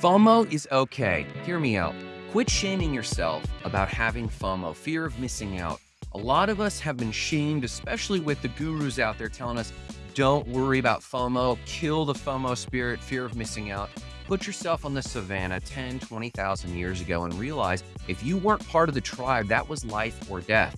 FOMO is okay. Hear me out. Quit shaming yourself about having FOMO, fear of missing out. A lot of us have been shamed, especially with the gurus out there telling us, don't worry about FOMO, kill the FOMO spirit, fear of missing out. Put yourself on the savannah 10, 20,000 years ago and realize if you weren't part of the tribe, that was life or death.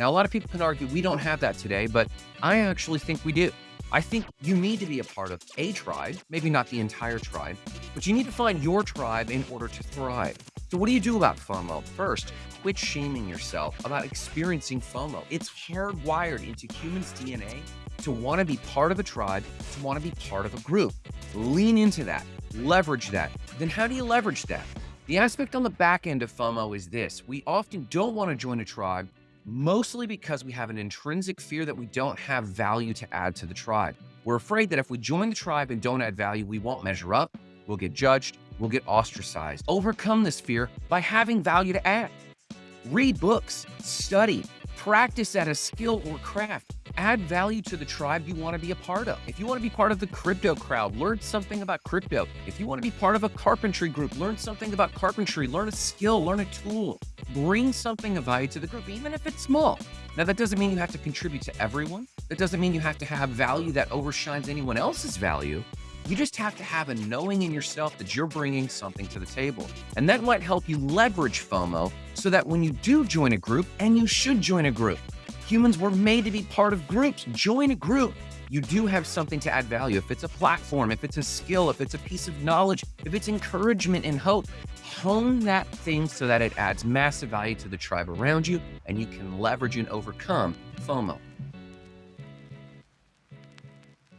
Now, a lot of people can argue we don't have that today, but I actually think we do. I think you need to be a part of a tribe, maybe not the entire tribe, but you need to find your tribe in order to thrive. So what do you do about FOMO? First, quit shaming yourself about experiencing FOMO. It's hardwired into humans' DNA to want to be part of a tribe, to want to be part of a group. Lean into that, leverage that. Then how do you leverage that? The aspect on the back end of FOMO is this. We often don't want to join a tribe mostly because we have an intrinsic fear that we don't have value to add to the tribe. We're afraid that if we join the tribe and don't add value, we won't measure up, we'll get judged, we'll get ostracized. Overcome this fear by having value to add. Read books, study, practice at a skill or craft. Add value to the tribe you want to be a part of. If you want to be part of the crypto crowd, learn something about crypto. If you want to be part of a carpentry group, learn something about carpentry, learn a skill, learn a tool. Bring something of value to the group, even if it's small. Now, that doesn't mean you have to contribute to everyone. That doesn't mean you have to have value that overshines anyone else's value. You just have to have a knowing in yourself that you're bringing something to the table. And that might help you leverage FOMO so that when you do join a group, and you should join a group, Humans were made to be part of groups. Join a group. You do have something to add value. If it's a platform, if it's a skill, if it's a piece of knowledge, if it's encouragement and hope, hone that thing so that it adds massive value to the tribe around you and you can leverage and overcome FOMO.